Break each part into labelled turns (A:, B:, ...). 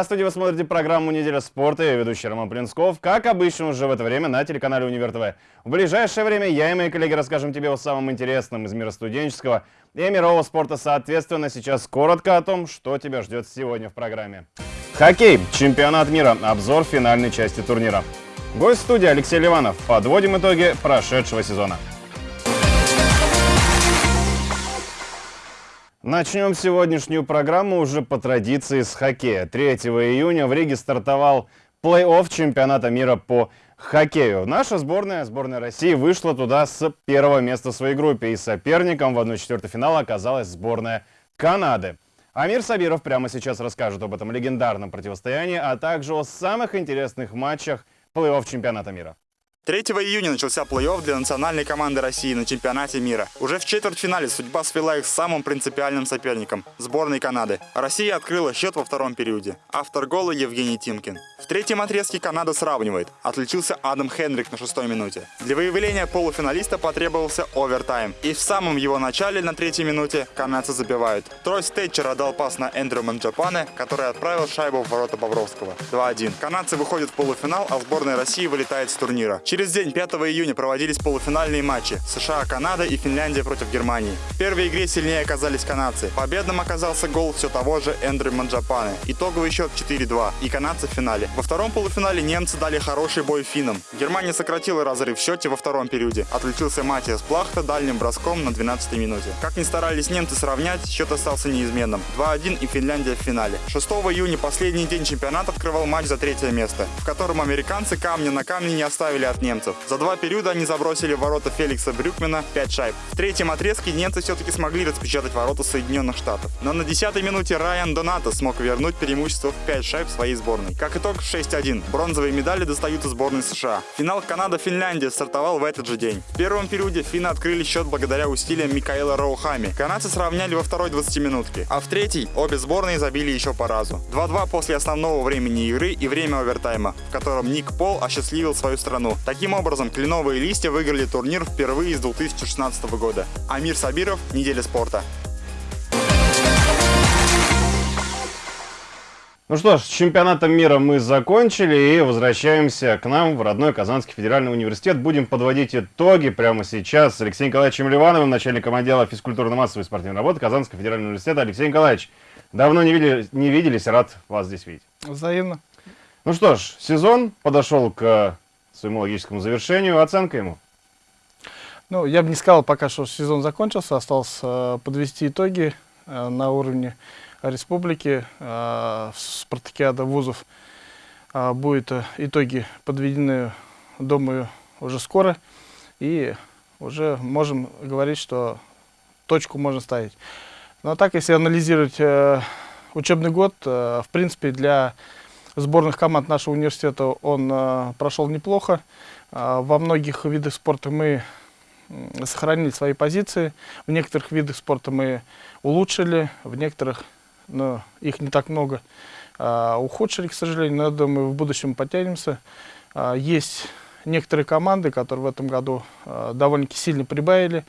A: Здравствуйте, вы смотрите программу «Неделя спорта». Я ведущий Роман Плинсков. Как обычно, уже в это время на телеканале «Универ ТВ». В ближайшее время я и мои коллеги расскажем тебе о самом интересном из мира студенческого и мирового спорта. Соответственно, сейчас коротко о том, что тебя ждет сегодня в программе. Хоккей. Чемпионат мира. Обзор финальной части турнира. Гость студии Алексей Ливанов. Подводим итоги прошедшего сезона. Начнем сегодняшнюю программу уже по традиции с хоккея. 3 июня в Риге стартовал плей-офф чемпионата мира по хоккею. Наша сборная, сборная России, вышла туда с первого места в своей группе. И соперником в 1-4 финала оказалась сборная Канады. Амир Сабиров прямо сейчас расскажет об этом легендарном противостоянии, а также о самых интересных матчах плей-офф чемпионата мира.
B: 3 июня начался плей-офф для национальной команды России на чемпионате мира. Уже в четвертьфинале судьба свела их с самым принципиальным соперником – сборной Канады. Россия открыла счет во втором периоде. Автор гола Евгений Тимкин. В третьем отрезке Канада сравнивает. Отличился Адам Хендрик на шестой минуте. Для выявления полуфиналиста потребовался овертайм. И в самом его начале на третьей минуте канадцы забивают. Тройс Тэтчер отдал пас на Эндрю Манджапане, который отправил шайбу в ворота Бобровского. 2-1. Канадцы выходят в полуфинал, а сборная России вылетает с турнира. Через день, 5 июня, проводились полуфинальные матчи США-Канада и Финляндия против Германии. В первой игре сильнее оказались канадцы. Победным оказался гол все того же Эндрю Манджапане. Итоговый счет 4-2 и канадцы в финале. Во втором полуфинале немцы дали хороший бой финнам. Германия сократила разрыв в счете во втором периоде. Отличился Матиас Плахта дальним броском на 12 минуте. Как ни старались немцы сравнять, счет остался неизменным. 2-1 и Финляндия в финале. 6 июня, последний день чемпионата, открывал матч за третье место, в котором американцы камня на камне не оставили от немцев. За два периода они забросили в ворота Феликса Брюкмена 5 шайб. В третьем отрезке немцы все-таки смогли распечатать ворота Соединенных Штатов. Но на 10 минуте Райан Донато смог вернуть преимущество в 5 шайб своей сборной. Как итог, 6-1. Бронзовые медали достаются сборной США. Финал Канада-Финляндия стартовал в этот же день. В первом периоде финны открыли счет благодаря усилиям Микаэла Роухами. Канадцы сравняли во второй 20-минутке. А в третьей обе сборные забили еще по разу. 2-2 после основного времени игры и время овертайма, в котором Ник Пол осчастливил свою страну. Таким образом, кленовые листья выиграли турнир впервые с 2016 года. Амир Сабиров, Неделя спорта.
A: Ну что ж, с чемпионатом мира мы закончили и возвращаемся к нам в родной Казанский федеральный университет. Будем подводить итоги прямо сейчас с Алексеем Николаевичем Ливановым, начальником отдела физкультурно-массовой спортивной работы Казанского федерального университета. Алексей Николаевич, давно не, видели, не виделись, рад вас здесь видеть.
C: Взаимно.
A: Ну что ж, сезон подошел к своему логическому завершению. Оценка ему?
C: Ну, я бы не сказал пока, что сезон закончился. Осталось э, подвести итоги э, на уровне республики. Э, спартакиада вузов э, будет э, итоги подведены, думаю, уже скоро. И уже можем говорить, что точку можно ставить. Но так, если анализировать э, учебный год, э, в принципе, для сборных команд нашего университета он э, прошел неплохо. Э, во многих видах спорта мы сохранили свои позиции. В некоторых видах спорта мы улучшили, в некоторых, но их не так много, э, ухудшили, к сожалению. Но я думаю, в будущем потянемся. Есть некоторые команды, которые в этом году довольно-таки сильно прибавили,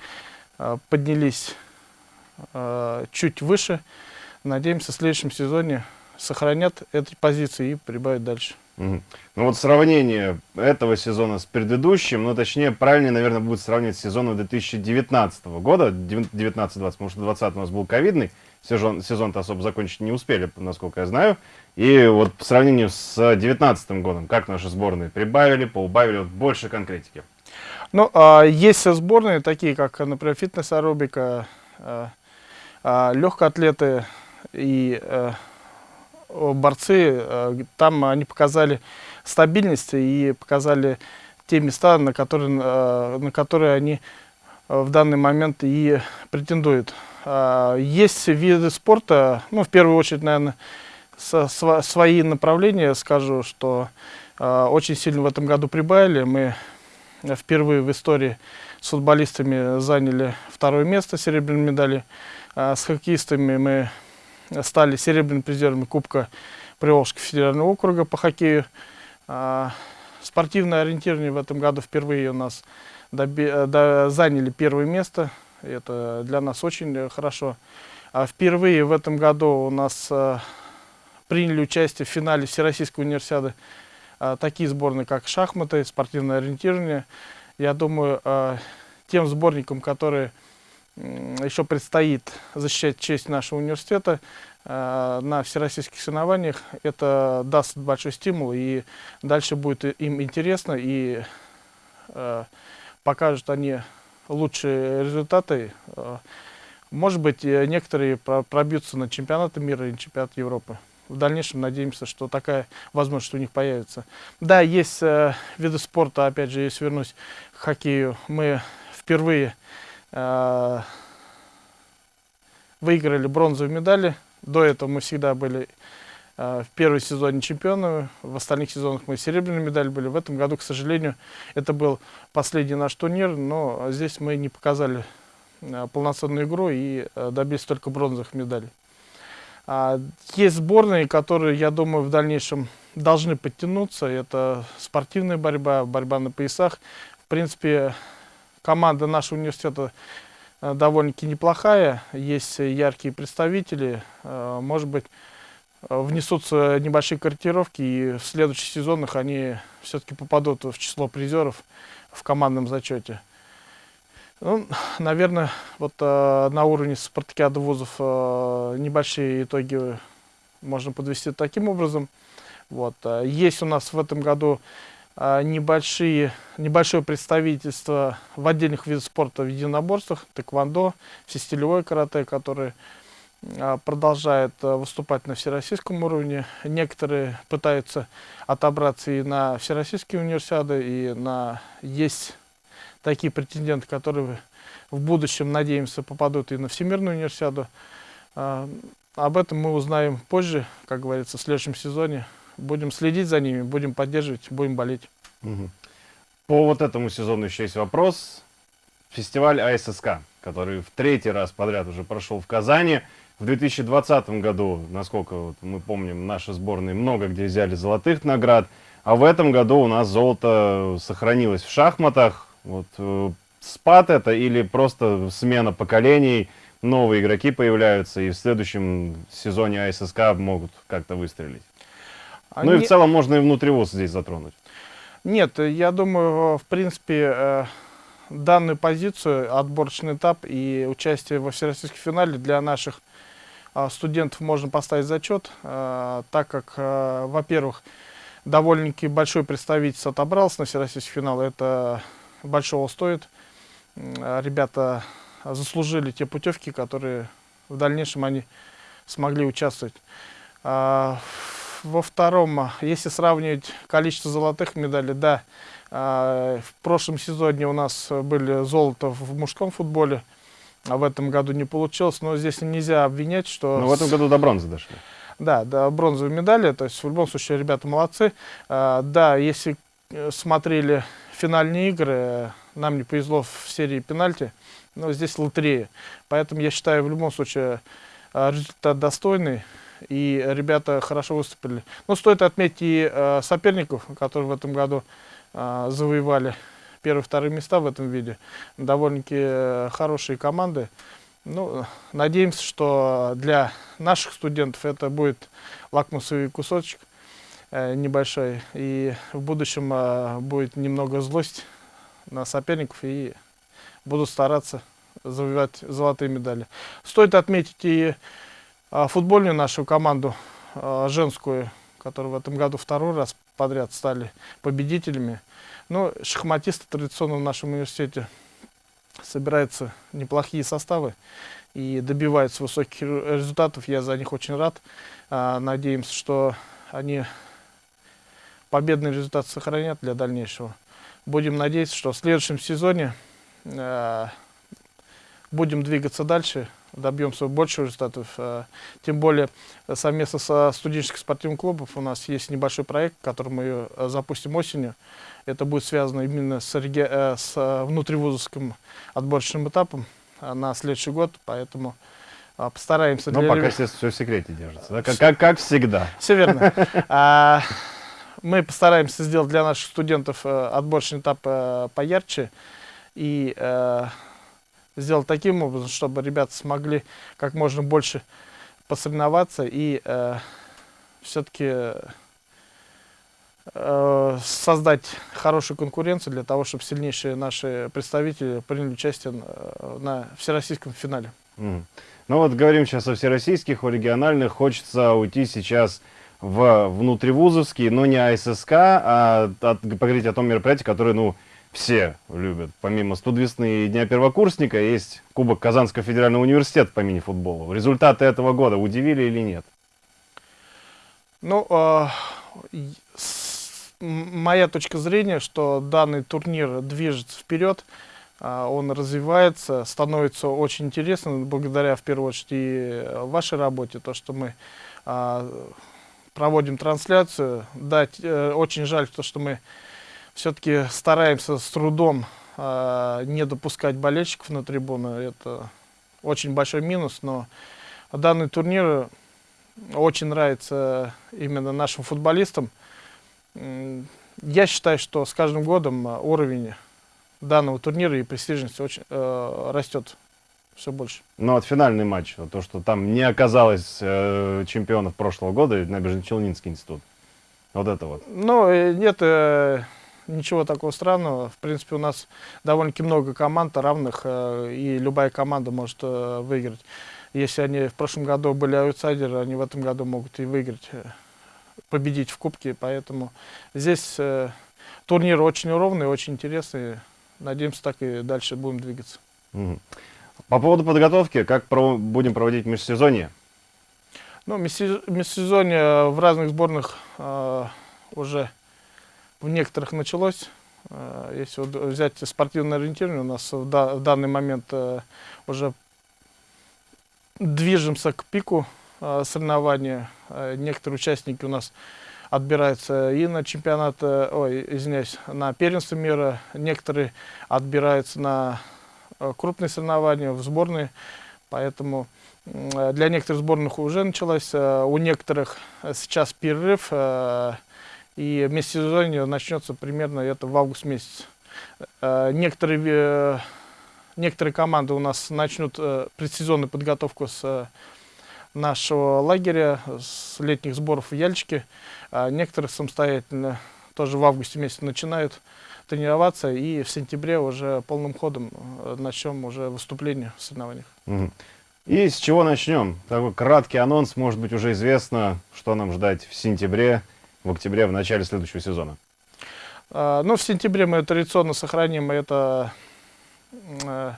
C: поднялись чуть выше. Надеемся, в следующем сезоне сохранят эти позиции и прибавят дальше.
A: Ну вот сравнение этого сезона с предыдущим, ну точнее, правильнее, наверное, будет сравнивать с сезоном 2019 года, 19-20, потому что 20 у нас был ковидный, сезон, сезон-то особо закончить не успели, насколько я знаю. И вот по сравнению с 2019 годом, как наши сборные прибавили, поубавили, вот больше конкретики.
C: Ну, а, есть сборные, такие как, например, фитнес-аэробика, а, а, легкоатлеты и а, борцы, э, там они показали стабильность и показали те места, на которые, э, на которые они э, в данный момент и претендуют. А, есть виды спорта, ну, в первую очередь, наверное, со, свои направления, скажу, что очень сильно в этом году прибавили. Мы впервые в истории с футболистами заняли второе место, серебряной медали. А с хоккеистами мы стали серебряными призерами Кубка Приволжского федерального округа по хоккею. А, спортивное ориентирование в этом году впервые у нас до, заняли первое место. Это для нас очень хорошо. А впервые в этом году у нас а, приняли участие в финале Всероссийской универсиады а, такие сборные, как шахматы, спортивное ориентирование. Я думаю, тем сборникам, которые еще предстоит защищать честь нашего университета на всероссийских соревнованиях, это даст большой стимул, и дальше будет им интересно, и покажут они лучшие результаты. Может быть, некоторые пробьются на чемпионаты мира и чемпионат Европы в дальнейшем надеемся, что такая возможность у них появится. Да, есть э, виды спорта, опять же, если вернусь к хоккею, мы впервые э, выиграли бронзовые медали. До этого мы всегда были э, в первом сезоне чемпионами, в остальных сезонах мы серебряные медали были. В этом году, к сожалению, это был последний наш турнир, но здесь мы не показали э, полноценную игру и э, добились только бронзовых медалей. А, есть сборные, которые, я думаю, в дальнейшем должны подтянуться. Это спортивная борьба, борьба на поясах. В принципе, команда нашего университета э, довольно-таки неплохая. Есть яркие представители. Э, может быть, внесутся небольшие корректировки, и в следующих сезонах они все-таки попадут в число призеров в командном зачете. Ну, наверное, вот э, на уровне спартакиады вузов э, небольшие итоги можно подвести таким образом. Вот. Э, есть у нас в этом году э, небольшие, небольшое представительство в отдельных видах спорта в единоборствах, тэквондо, всестилевой карате, которые э, продолжают э, выступать на всероссийском уровне. Некоторые пытаются отобраться и на всероссийские универсиады, и на есть такие претенденты, которые в будущем, надеемся, попадут и на Всемирную универсиаду. А, об этом мы узнаем позже, как говорится, в следующем сезоне. Будем следить за ними, будем поддерживать, будем болеть.
A: Угу. По вот этому сезону еще есть вопрос. Фестиваль АССК, который в третий раз подряд уже прошел в Казани. В 2020 году, насколько вот мы помним, наши сборные много где взяли золотых наград. А в этом году у нас золото сохранилось в шахматах. Вот э, спад это или просто смена поколений, новые игроки появляются, и в следующем сезоне АССК могут как-то выстрелить. Они... Ну и в целом можно и внутривоз здесь затронуть.
C: Нет, я думаю, в принципе, э, данную позицию, отборочный этап и участие во всероссийском финале для наших э, студентов можно поставить зачет, так как, во-первых, довольно-таки большой представительство отобрался на всероссийский финал. Это большого стоит. Ребята заслужили те путевки, которые в дальнейшем они смогли участвовать. А, во втором, если сравнивать количество золотых медалей, да, а, в прошлом сезоне у нас были золото в мужском футболе, а в этом году не получилось, но здесь нельзя обвинять, что...
A: Но в этом году до бронзы дошли.
C: Да, до бронзовой медали, то есть в любом случае ребята молодцы. А, да, если э, смотрели финальные игры, нам не повезло в серии пенальти, но здесь лотерея. Поэтому я считаю, в любом случае, э, результат достойный, и ребята хорошо выступили. Но стоит отметить и э, соперников, которые в этом году э, завоевали первые вторые места в этом виде. Довольно-таки хорошие команды. Ну, надеемся, что для наших студентов это будет лакмусовый кусочек Э, небольшой. И в будущем э, будет немного злость на соперников и буду стараться завоевать золотые медали. Стоит отметить и э, футбольную нашу команду, женскую, которая в этом году второй раз подряд стали победителями. Но ну, шахматисты традиционно в нашем университете собираются неплохие составы и добиваются высоких результатов. Я за них очень рад. Надеемся, что они победный результат сохранят для дальнейшего. Будем надеяться, что в следующем сезоне будем двигаться дальше, добьемся больших результатов. Э, тем более совместно со студенческим спортивным клубом у нас есть небольшой проект, который мы э, запустим осенью. Это будет связано именно с, э, с э, внутривузовским отборочным этапом э, на следующий год, поэтому э, постараемся.
A: Но пока, ребят... естественно, все в секрете держится, да? как, как, как всегда.
C: Все верно. А, мы постараемся сделать для наших студентов э, отборочный этап э, поярче и э, сделать таким образом, чтобы ребята смогли как можно больше посоревноваться и все-таки э, создать хорошую конкуренцию для того, чтобы сильнейшие наши представители приняли участие на, на всероссийском финале.
A: Мгм. Ну вот говорим сейчас о всероссийских, о региональных. Хочется уйти сейчас в внутривузовский, но не АССК, а от- поговорить о том мероприятии, которое, ну, все любят. Помимо студ весны и Дня первокурсника, есть Кубок Казанского федерального университета по мини-футболу. Результаты этого года удивили или нет?
C: Ну, э, моя точка зрения, что данный турнир движется вперед, а, он развивается, становится очень интересным, благодаря, в первую очередь, и вашей работе, то, что мы а, проводим трансляцию. Да, э, очень жаль, то, что мы все-таки стараемся с трудом а, не допускать болельщиков на трибуну. Это очень большой минус, но данный турнир очень нравится именно нашим футболистам. Я считаю, что с каждым годом уровень данного турнира и престижность очень э, растет все больше.
A: Ну, вот финальный матч, то, что там не оказалось э, чемпионов прошлого года, Набережно-Челнинский институт. Вот это вот.
C: Ну, э, нет э, ничего такого странного. В принципе, у нас довольно-таки много команд равных, э, и любая команда может э, выиграть. Если они в прошлом году были аутсайдеры, они в этом году могут и выиграть, э, победить в Кубке. Поэтому здесь турнир очень ровный, очень интересный. Надеемся, так и дальше будем двигаться.
A: По поводу подготовки, как будем проводить межсезонье?
C: Ну, межсе- межсезонье в разных сборных э, уже в некоторых началось. Э, если взять спортивное ориентирование, у нас в, да- в данный момент э, уже движемся к пику э, соревнования. Некоторые участники у нас отбираются и на чемпионат, ой, извиняюсь, на первенство мира, некоторые отбираются на крупные соревнования, в сборные, поэтому для некоторых сборных уже началось, у некоторых сейчас перерыв, и межсезонье начнется примерно это в август месяц. Э, Некоторые, э, некоторые команды у нас начнут э, предсезонную подготовку с нашего лагеря, с летних сборов в Яльчике. А некоторые самостоятельно тоже в августе месяце начинают тренироваться, и в сентябре уже полным ходом начнем уже выступление в соревнованиях.
A: И с чего начнем? Такой краткий анонс, может быть, уже известно, что нам ждать в сентябре, в октябре, в начале следующего сезона.
C: А, Ну, в сентябре мы традиционно сохраним это э,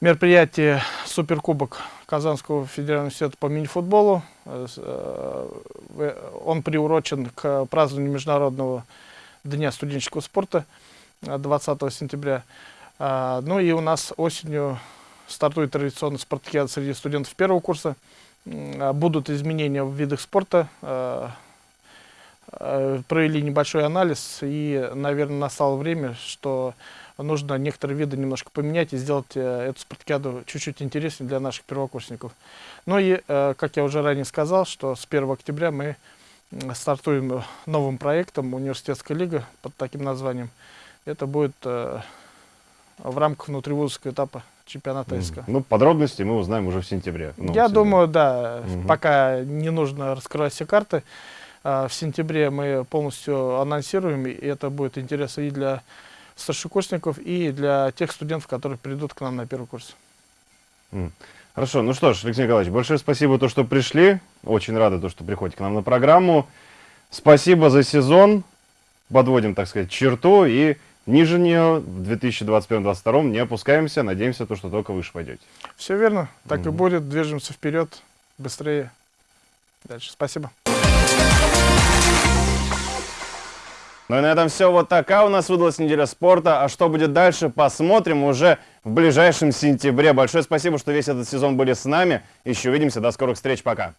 C: мероприятие Суперкубок Казанского федерального университета по мини-футболу. Э, э, Он приурочен к празднованию Международного дня студенческого спорта э, 20 сентября. А, Ну и у нас осенью стартует традиционно спартакиада среди студентов первого курса. Будут изменения в видах спорта. Э, провели небольшой анализ, и, наверное, настало время, что нужно некоторые виды немножко поменять и сделать э, эту спартакиаду чуть-чуть интереснее для наших первокурсников. Ну и, э, как я уже ранее сказал, что с 1 октября мы стартуем новым проектом «Университетская лига» под таким названием. Это будет в рамках внутривузовского этапа чемпионата СК.
A: Ну, подробности мы узнаем уже в сентябре. В
C: Я
A: сезоне.
C: думаю, да,
A: Мгм.
C: пока не нужно раскрывать все карты. А, В сентябре мы полностью анонсируем, и это будет интересно и для старшекурсников, и для тех студентов, которые придут к нам на первый курс.
A: Хорошо, ну что ж, Алексей Николаевич, большое спасибо, то, что пришли. Очень рады, то, что приходите к нам на программу. Спасибо за сезон. Подводим, так сказать, черту и ниже нее в 2021-2022 не опускаемся. Надеемся, то, что только выше пойдете.
C: Все верно, так и
A: Мгм.
C: будет. Движемся вперед, быстрее. Дальше. Спасибо.
A: Ну и на этом все. Вот такая у нас выдалась неделя спорта. А что будет дальше, посмотрим уже в ближайшем сентябре. Большое спасибо, что весь этот сезон были с нами. Еще увидимся. До скорых встреч. Пока.